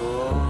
Oh.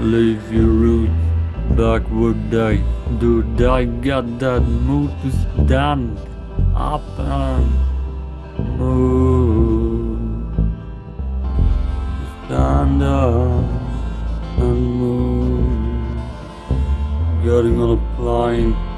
Leave your roots backward I. Do I got that mood to stand up and move? Stand up and move. Getting on a plane.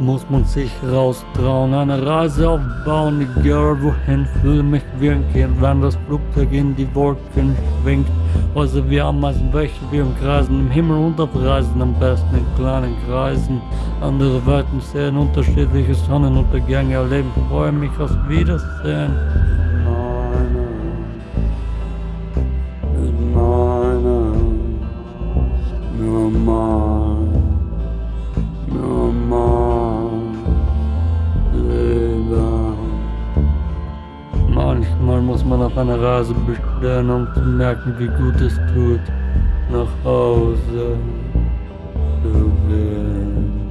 muss man sich raustrauen, eine Reise aufbauen, egal wohin, fühle mich wie ein Kind, wenn das Flugzeug in die Wolken schwingt. Also wir Ameisen welche wir umkreisen, im Himmel unterpreisen, am besten in kleinen Kreisen. Andere Welten sehen unterschiedliche Sonnenuntergänge erleben, freue mich aufs Wiedersehen. eine Rase bestellen, um zu merken, wie gut es tut, nach Hause zu gehen.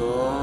Oh.